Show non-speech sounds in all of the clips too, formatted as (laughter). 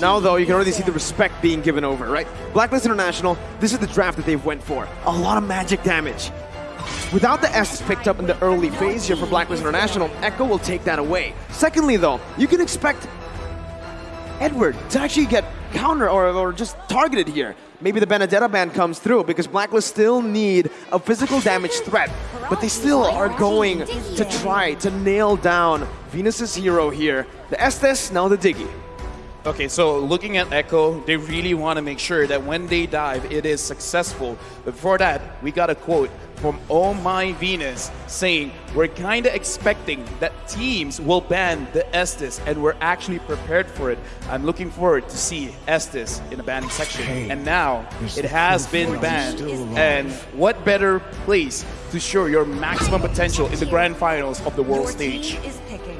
Now, though, you can already see the respect being given over, right? Blacklist International, this is the draft that they've went for. A lot of magic damage. Without the S picked up in the early phase here for Blacklist International, Echo will take that away. Secondly, though, you can expect Edward to actually get counter or, or just targeted here. Maybe the Benedetta ban comes through because Blacklist still need a physical damage threat, but they still are going to try to nail down Venus's hero here. The Estes, now the Diggie. Okay, so looking at Echo, they really want to make sure that when they dive, it is successful. But before that, we got a quote from Oh My Venus saying, We're kind of expecting that teams will ban the Estes, and we're actually prepared for it. I'm looking forward to see Estes in the banning section. Hey, and now there's it has been banned. And what better place to show your maximum potential in the grand finals of the world Your stage?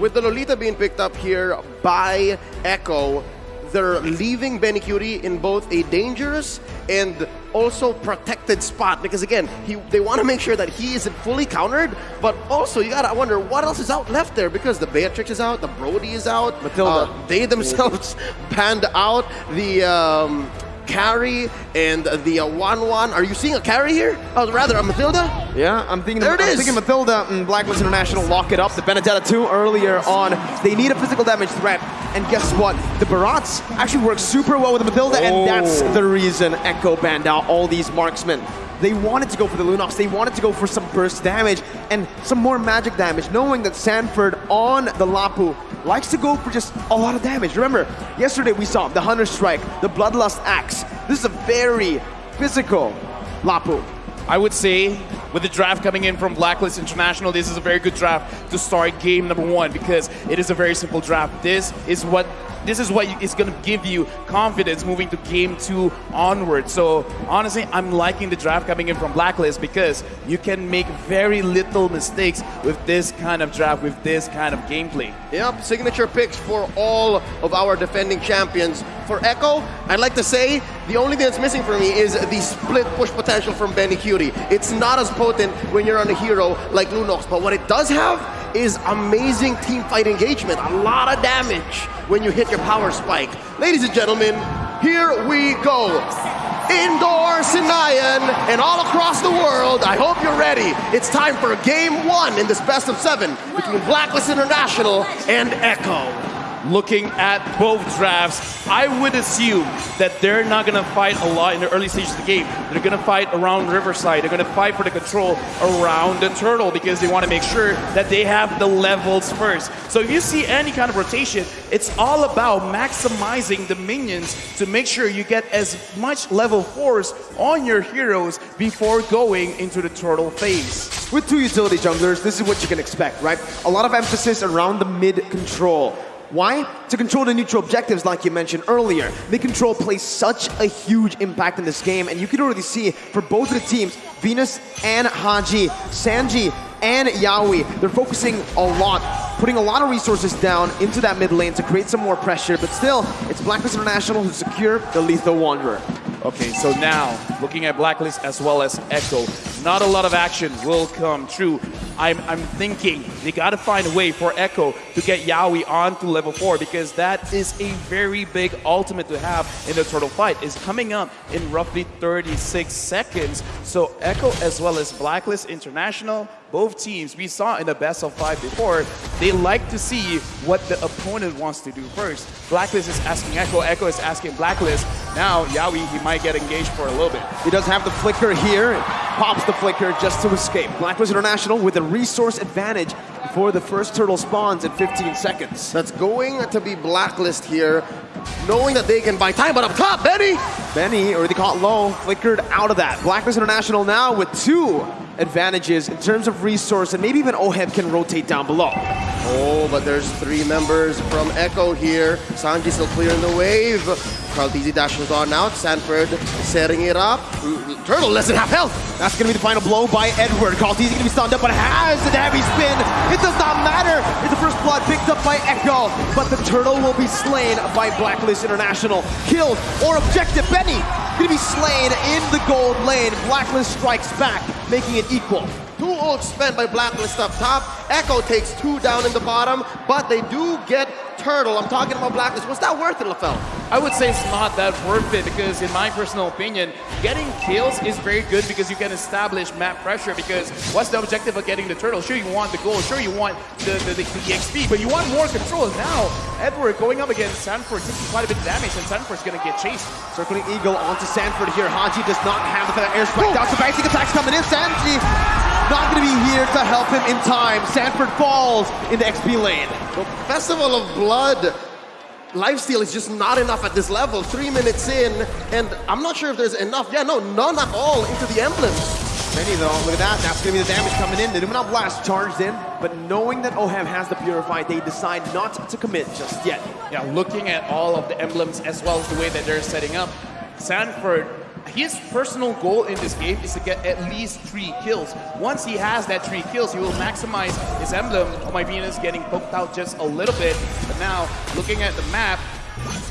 Team is picking. With the Lolita being picked up here by Echo, they're leaving Benny Curie in both a dangerous and also protected spot because again, he they want to make sure that he isn't fully countered, but also you gotta wonder what else is out left there because the Beatrix is out, the Brody is out, Mathilda. uh, they themselves (laughs) panned out the um, carry and the uh, 1-1. Are you seeing a carry here? Oh, rather a Mathilda? Yeah, I'm thinking. There it I'm is. thinking Mathilda and Blacklist International lock it up. The Benedetta 2 earlier on. They need a physical damage threat. And guess what? The Barats actually work super well with the Mathilda, and oh. that's Oh. the reason Echo banned out all these marksmen. They wanted to go for the Lunox. They wanted to go for some burst damage and some more magic damage, knowing that Sanford on the Lapu likes to go for just a lot of damage. Remember, yesterday we saw the Hunter Strike, the Bloodlust Axe. This is a very physical Lapu. I would say with the draft coming in from Blacklist International, this is a very good draft to start game number one because it is a very simple draft. This is what this is what is going to give you confidence moving to game two onward. So honestly, I'm liking the draft coming in from Blacklist because you can make very little mistakes with this kind of draft, with this kind of gameplay. Yep, signature picks for all of our defending champions. For Echo, I'd like to say the only thing that's missing for me is the split push potential from Benny Cutie. It's not as potent when you're on a hero like Lunox, but what it does have is amazing team fight engagement. A lot of damage when you hit your power spike. Ladies and gentlemen, here we go. Indoor Senayan and all across the world, I hope you're ready. It's time for game one in this best of seven between Blacklist International and Echo. Looking at both drafts, I would assume that they're not going to fight a lot in the early stages of the game. They're going to fight around Riverside. They're going to fight for the control around the turtle because they want to make sure that they have the levels first. So if you see any kind of rotation, it's all about maximizing the minions to make sure you get as much level 4s on your heroes before going into the turtle phase. With two utility junglers, this is what you can expect, right? A lot of emphasis around the mid control. Why? To control the neutral objectives, like you mentioned earlier. Mid control plays such a huge impact in this game, and you can already see for both of the teams, Venus and Hadji, Sanji and Yawi, they're focusing a lot, putting a lot of resources down into that mid lane to create some more pressure, but still, it's Blacklist International who secure the Lithowanderer. Okay, so now looking at Blacklist as well as Echo, not a lot of action will come true. I'm, I'm thinking they got to find a way for Echo to get Yawi onto level 4 because that is a very big ultimate to have in the turtle fight. Is coming up in roughly 36 seconds. So Echo as well as Blacklist International, both teams we saw in the best of five before, they like to see what the opponent wants to do first. Blacklist is asking Echo, Echo is asking Blacklist. Now Yawi, he might get engaged for a little bit. He does have the flicker here, pops the flicker just to escape. Blacklist International with a resource advantage before the first turtle spawns in 15 seconds. That's going to be Blacklist here, knowing that they can buy time, but up top, Benny! Benny, already caught low, flickered out of that. Blacklist International now with two advantages in terms of resource, and maybe even Oheb can rotate down below. Oh, but there's three members from Echo here. Sanji still clearing the wave. Karltzy dashes on out. Sanford setting it up. Mm, Turtle less than half health. That's going to be the final blow by Edward. Karltzy going to be stunned up, but has the heavy spin. It does not matter. It's the first blood picked up by Echo, but the turtle will be slain by Blacklist International. Killed or objective. Benny going to be slain in the gold lane. Blacklist strikes back, making it equal. Two ults spent by Blacklist up top. Echo takes two down in the bottom, but they do get turtle, I'm talking about Blacklist, was that worth it, LaFell? I would say it's not that worth it because, in my personal opinion, getting kills is very good because you can establish map pressure. Because what's the objective of getting the turtle? Sure, you want the gold, sure, you want the, the, the, the XP, but you want more control. Now, Edward going up against Sanford taking quite a bit of damage, and Sanford's gonna get chased. Circling Eagle onto Sanford here. Hadji does not have the feather airstrike. Down to basic attacks coming in. Sanji not going to be here to help him in time. Sanford falls in the XP lane. The Festival of Blood lifesteal is just not enough at this level. Three minutes in, and I'm not sure if there's enough. Yeah, no, none at all into the emblems. Many though, look at that. That's going to be the damage coming in. The Noumenon Blast charged in, but knowing that Oheb has the Purify, they decide not to commit just yet. Yeah, looking at all of the emblems as well as the way that they're setting up, Sanford his personal goal in this game is to get at least three kills. Once he has that three kills, he will maximize his emblem. Oh my Venus getting poked out just a little bit. But now, looking at the map,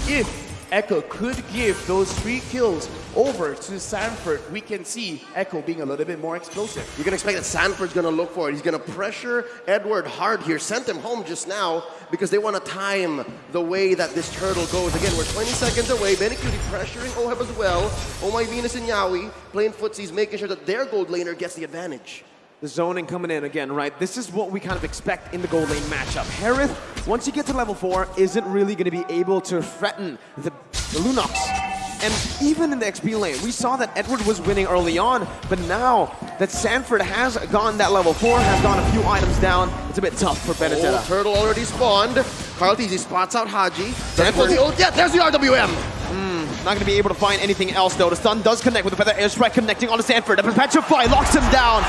if Echo could give those three kills over to Sanford, we can see Echo being a little bit more explosive. You can expect that Sanford's going to look for it. He's going to pressure Edward hard here. Sent him home just now because they want to time the way that this turtle goes. Again, we're 20 seconds away. Benny pressuring Oheb as well. Oh my Venus and Yawi playing footsies, making sure that their gold laner gets the advantage. The zoning coming in again, right? This is what we kind of expect in the gold lane matchup. Harith, once you get to level 4, isn't really going to be able to threaten the, the Lunox. And even in the XP lane, we saw that Edward was winning early on, but now that Sanford has gone that level 4, has gone a few items down, it's a bit tough for Benedetta. Oh, turtle already spawned. Karltzy spots out Hadji. Sanford. The, yeah, there's the RWM. Hmm, not going to be able to find anything else, though. The stun does connect with the Feather Airstrike connecting onto Sanford. The Petrify locks him down.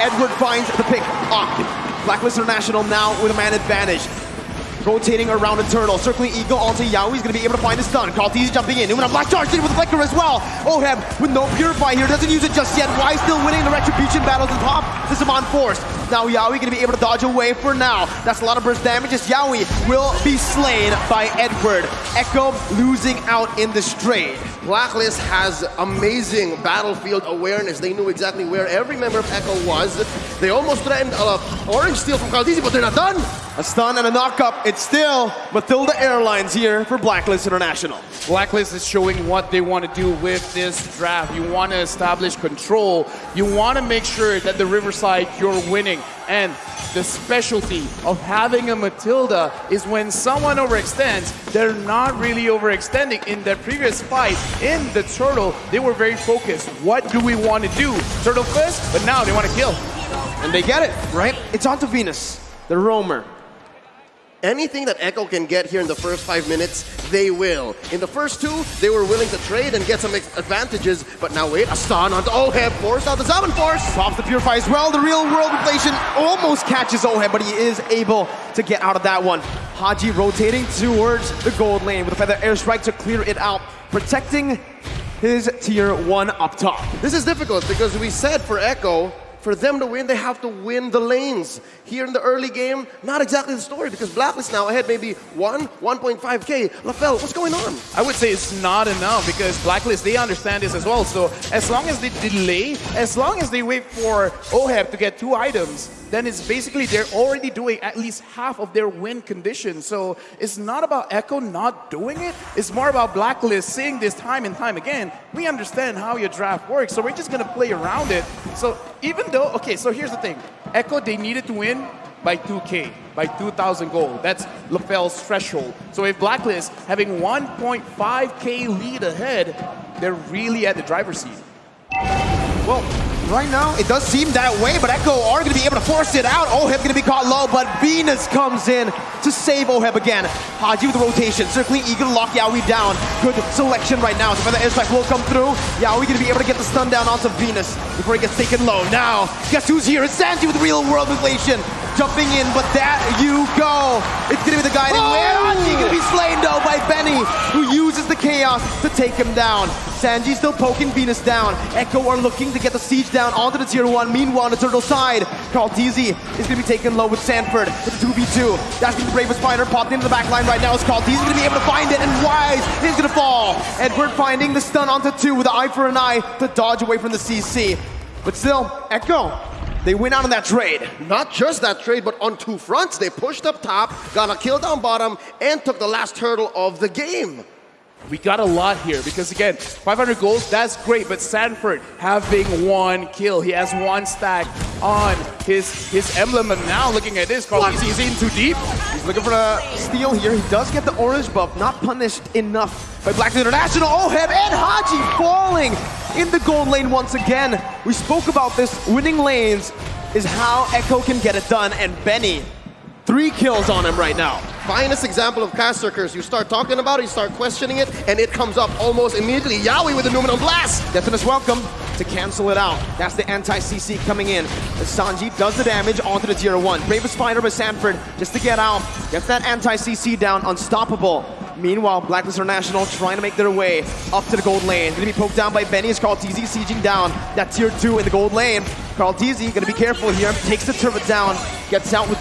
Edward finds the pick up. Blacklist International now with a man advantage. Rotating around Eternal, circling Eagle onto Yao. He's going to be able to find his stun. Karltzy jumping in. Numenal Black charged in with the Flicker as well. Oheb with no Purify here. Doesn't use it just yet. Why still winning the Retribution battles at top? This is on force. Now Yawi going to be able to dodge away for now. That's a lot of burst damage as Yawi will be slain by Edward. Echo losing out in the straight. Blacklist has amazing battlefield awareness. They knew exactly where every member of Echo was. They almost threatened uh, Orange Steel from Karltzy, but they're not done. A stun and a knockup. It's still Mathilda Airlines here for Blacklist International. Blacklist is showing what they want to do with this draft. You want to establish control. You want to make sure that the Riverside you're winning. And the specialty of having a Mathilda is when someone overextends, they're not really overextending. In their previous fight, in the Turtle, they were very focused. What do we want to do? Turtle first, but now they want to kill. And they get it, right? It's onto Venus, the roamer. Anything that Echo can get here in the first five minutes, they will. In the first two, they were willing to trade and get some advantages, but now wait, a stun onto Oheb, forced out the Seven Force. Pops the Purify as well. The real world inflation almost catches Oheb, but he is able to get out of that one. Hadji rotating towards the gold lane with a feather airstrike to clear it out, protecting his tier one up top. This is difficult because we said for Echo, for them to win, they have to win the lanes. Here in the early game, not exactly the story because Blacklist now ahead maybe 1, 1.5k. LaFell, what's going on? I would say it's not enough because Blacklist, they understand this as well. So as long as they delay, as long as they wait for Oheb to get two items, then it's basically they're already doing at least half of their win condition. So it's not about Echo not doing it. It's more about Blacklist seeing this time and time again. We understand how your draft works, so we're just going to play around it. So even though, okay, so here's the thing. Echo, they needed to win by 2K, by 2,000 gold. That's LaFell's threshold. So if Blacklist having 1.5K lead ahead, they're really at the driver's seat. Well, right now, it does seem that way, but Echo are going to be able to force it out. Oheb going to be caught low, but Venus comes in to save Oheb again. Hadji with the rotation, circling Eagle to lock Yawi down. Good selection right now. So the airstrike will come through. Yawi going to be able to get the stun down onto Venus before he gets taken low. Now, guess who's here? It's Sanji with real world inflation. Jumping in, but that you go. It's going to be the guiding oh! Hadji going to be slain though by Benny, who uses the chaos to take him down. Sanji still poking Venus down. Echo are looking to get the siege down onto the tier 1. Meanwhile, on the turtle side, Karltzy is going to be taken low with Sanford with the 2v2. That's be Bravest Fighter popped into the back line right now. Is Karltzy going to be able to find it, and Wise is going to fall. Edward finding the stun onto two with an eye for an eye to dodge away from the CC. But still, Echo They win out on that trade. Not just that trade, but on two fronts. They pushed up top, got a kill down bottom, and took the last hurdle of the game. We got a lot here because again, 500 goals, that's great, but Sanford having one kill. He has one stack on his his emblem, and now looking at this, Carl, What? he's in too deep. He's looking for a steal here. He does get the orange buff, not punished enough by Black International. Oh, Oheb and Hadji falling in the gold lane once again. We spoke about this. Winning lanes is how Echo can get it done, and Benny, three kills on him right now. Finest example of caster curse. You start talking about it, you start questioning it, and it comes up almost immediately. Yawi with the Noumenon Blast! Deathness welcome to cancel it out. That's the anti-CC coming in. Sanji does the damage onto the tier 1. Bravest fighter by Sanford just to get out. Gets that anti-CC down, unstoppable. Meanwhile, Blacklist International trying to make their way up to the gold lane. Gonna be poked down by Benny as Karltzy sieging down that tier 2 in the gold lane. Karltzy gonna be careful here, takes the turret down, gets out with,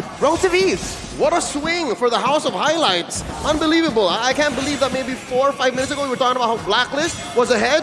with relative ease. What a swing for the House of Highlights. Unbelievable. I I can't believe that maybe four or five minutes ago we were talking about how Blacklist was ahead,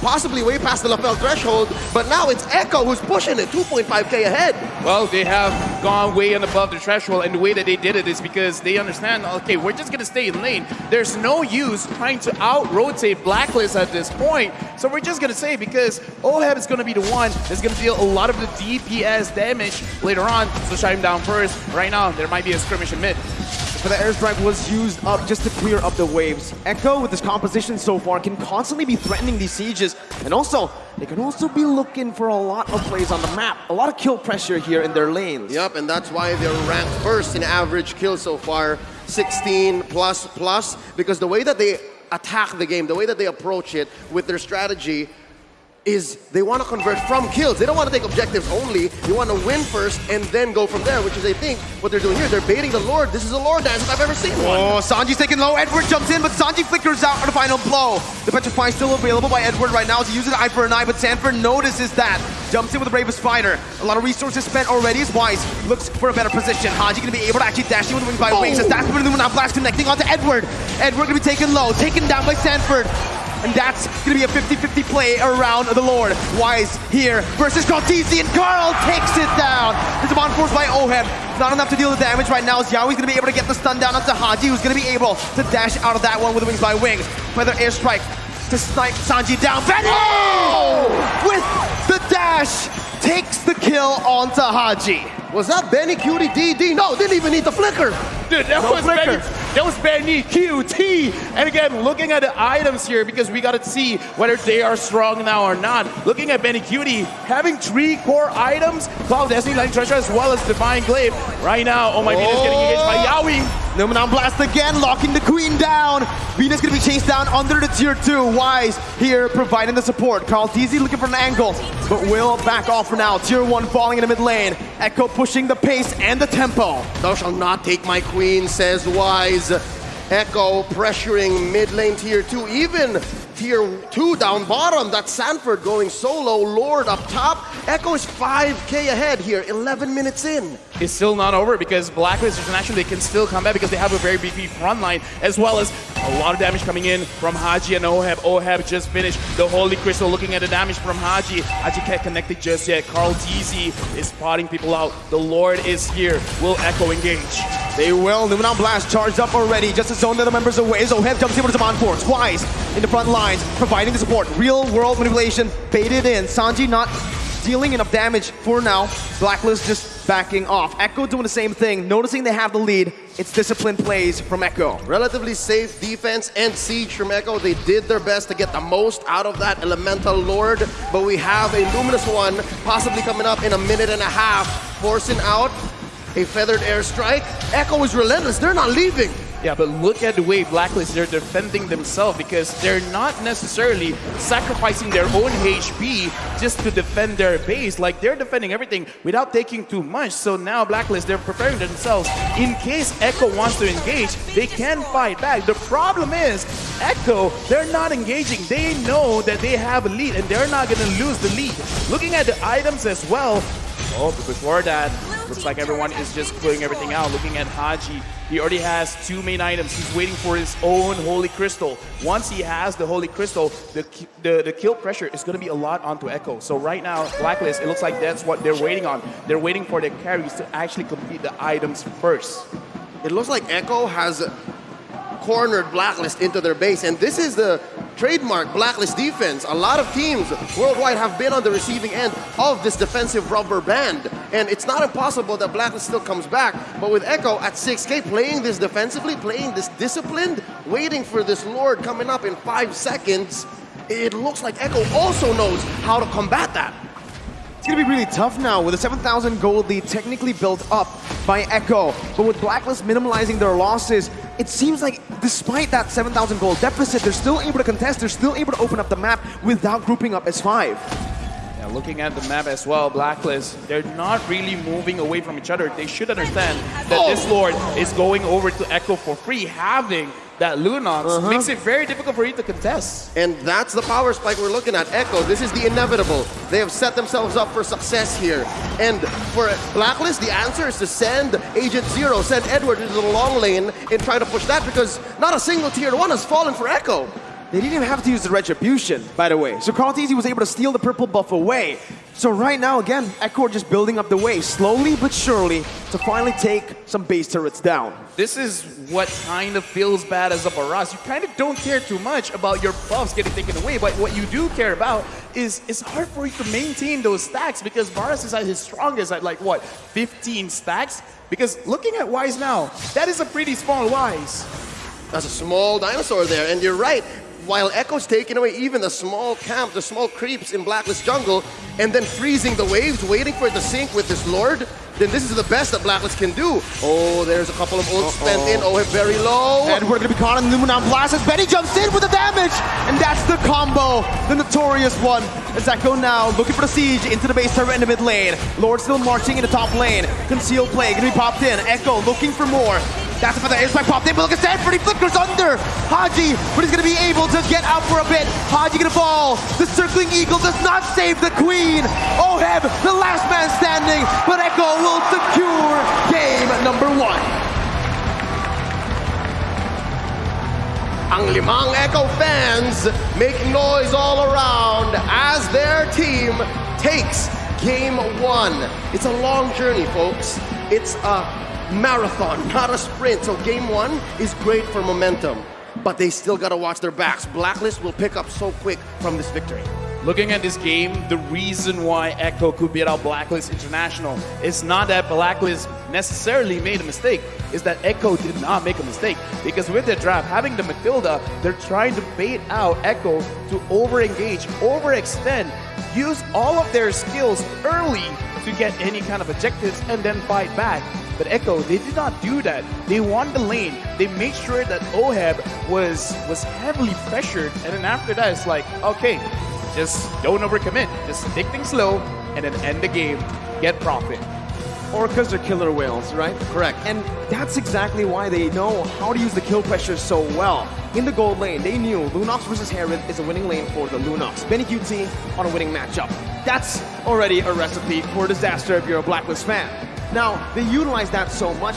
possibly way past the lapel threshold, but now it's Echo who's pushing it, 2.5k ahead. Well, they have gone way and above the threshold, and the way that they did it is because they understand, okay, we're just gonna stay in lane. There's no use trying to out-rotate Blacklist at this point, so we're just gonna say because Oheb is gonna be the one that's gonna deal a lot of the DPS damage later on, so shut him down first. Right now, there might be a skirmish in mid. But the airstrike was used up just to clear up the waves. Echo, with his composition so far, can constantly be threatening these sieges. And also, they can also be looking for a lot of plays on the map. A lot of kill pressure here in their lanes. Yep, and that's why they're ranked first in average kill so far, 16 plus plus, because the way that they attack the game, the way that they approach it with their strategy is they want to convert from kills. They don't want to take objectives only. They want to win first and then go from there, which is, I think, what they're doing here. They're baiting the Lord. This is a Lord dance if I've ever seen one. Oh, Sanji's taking low. Edward jumps in, but Sanji flickers out on the final blow. The Petrify is still available by Edward right now as he uses eye for an eye, but Sanford notices that. Jumps in with the bravest fighter. A lot of resources spent already as Wise looks for a better position. Hadji gonna be able to actually dash in with wings by Oh. wings as that's the now blast connecting onto Edward. Edward gonna be taken low, taken down by Sanford. And that's gonna be a 50-50 play around the Lord. Wise here versus Karltzy, and Carl takes it down. There's a bond force by Oheb. Not enough to deal the damage right now. As Yawi's gonna be able to get the stun down onto Hadji, who's gonna be able to dash out of that one with wings by wings. Feather airstrike to snipe Sanji down. Benny! Oh! With the dash, takes the kill onto Hadji. Was that Benny Cutie DD? No, didn't even need the flicker. Dude, that No was flicker. Benny, was Benny QT. And again, looking at the items here because we gotta see whether they are strong now or not. Looking at Benny Cutie, having three core items, Cloud Destiny Lightning Treasure as well as Divine Glaive. Right now, oh my Venus getting engaged by Yawi. Noumenon Blast again, locking the Queen down. Venus gonna be chased down under the tier 2. Wise here providing the support. Karltzy looking for an angle, but will back off for now. Tier 1 falling in the mid lane. Echo pushing the pace and the tempo. Thou shalt not take my queen, says Wise. Echo pressuring mid lane tier 2, even tier 2 down bottom. That's Sanford going solo, Lord up top. Echo is 5k ahead here, 11 minutes in. It's still not over because Blacklist International, they can still come back because they have a very beefy front line as well as a lot of damage coming in from Hadji and Oheb. Oheb just finished the Holy Crystal looking at the damage from Hadji. Hadji can't connect it just yet. Karltzy is spotting people out. The Lord is here. Will Echo engage? They will. Noumenon Blast charged up already. Just a zone that the members away. Zoheb jumps in with his on force. Wise in the front lines, providing the support. Real world manipulation, baited in. Sanji not dealing enough damage for now. Blacklist just backing off. Echo doing the same thing. Noticing they have the lead. It's disciplined plays from Echo. Relatively safe defense and siege from Echo. They did their best to get the most out of that Elemental Lord, but we have a Luminous one possibly coming up in a minute and a half, forcing out a Feathered Airstrike. Echo is relentless. They're not leaving. Yeah, but look at the way Blacklist, they're defending themselves because they're not necessarily sacrificing their own HP just to defend their base. Like, they're defending everything without taking too much. So now Blacklist, they're preparing themselves. In case Echo wants to engage, they can fight back. The problem is, Echo, they're not engaging. They know that they have a lead and they're not going to lose the lead. Looking at the items as well, oh, before that, Looks like everyone is just clearing everything out. Looking at Hadji, he already has two main items. He's waiting for his own Holy Crystal. Once he has the Holy Crystal, the, the, the kill pressure is going to be a lot onto Echo. So right now, Blacklist, it looks like that's what they're waiting on. They're waiting for their carries to actually complete the items first. It looks like Echo has cornered Blacklist into their base, and this is the trademark Blacklist defense. A lot of teams worldwide have been on the receiving end of this defensive rubber band, and it's not impossible that Blacklist still comes back, but with Echo at 6k playing this defensively, playing this disciplined, waiting for this Lord coming up in five seconds, it looks like Echo also knows how to combat that. It's gonna be really tough now with a 7,000 gold lead technically built up by Echo. But with Blacklist minimalizing their losses, it seems like despite that 7,000 gold deficit, they're still able to contest, they're still able to open up the map without grouping up as 5. Now looking at the map as well, Blacklist, they're not really moving away from each other. They should understand that this oh. Lord is going over to Echo for free, having that Lunox uh -huh. makes it very difficult for you to contest. And that's the power spike we're looking at. Echo, this is the inevitable. They have set themselves up for success here. And for Blacklist, the answer is to send Agent Zero, send Edward into the long lane and try to push that because not a single tier one has fallen for Echo. They didn't even have to use the Retribution, by the way. So Karltzy was able to steal the purple buff away. So right now, again, Echo just building up the way, slowly but surely, to finally take some base turrets down. This is what kind of feels bad as a Barats. You kind of don't care too much about your buffs getting taken away, but what you do care about is it's hard for you to maintain those stacks because Barats is at his strongest at like, what, 15 stacks? Because looking at Wise now, that is a pretty small Wise. That's a small dinosaur there, and you're right. While Echo's taking away even the small camp, the small creeps in Blacklist Jungle, and then freezing the waves, waiting for it to sink with this Lord, then this is the best that Blacklist can do. Oh, there's a couple of ults spent in. Oh, very low. And we're gonna be caught in the Luminon Blast as Benny jumps in with the damage! And that's the combo, the notorious one. As Echo now looking for the siege into the base turret in the mid lane. Lord still marching in the top lane. Concealed play gonna be popped in. Echo looking for more. That's the air spike pop. but look at Sanford, he flickers under Hadji, but he's gonna be able to get out for a bit. Hadji gonna fall. The circling eagle does not save the queen. Oheb, the last man standing, but Echo will secure game number one. Ang limang Echo fans make noise all around as their team takes game one. It's a long journey, folks. It's a marathon, not a sprint. So game one is great for momentum, but they still gotta watch their backs. Blacklist will pick up so quick from this victory. Looking at this game, the reason why Echo could beat out Blacklist International is not that Blacklist necessarily made a mistake, is that Echo did not make a mistake. Because with their draft, having the Mathilda, they're trying to bait out Echo to over-engage, overextend, use all of their skills early to get any kind of objectives and then fight back. But Echo, they did not do that. They won the lane. They made sure that Oheb was was heavily pressured, and then after that, it's like, okay, just don't overcommit. Just take things slow and then end the game, get profit. Orcas are killer whales, right? Correct. And that's exactly why they know how to use the kill pressure so well. In the gold lane, they knew Lunox versus Harith is a winning lane for the Lunox. Benny QT on a winning matchup. That's already a recipe for disaster if you're a Blacklist fan. Now, they utilize that so much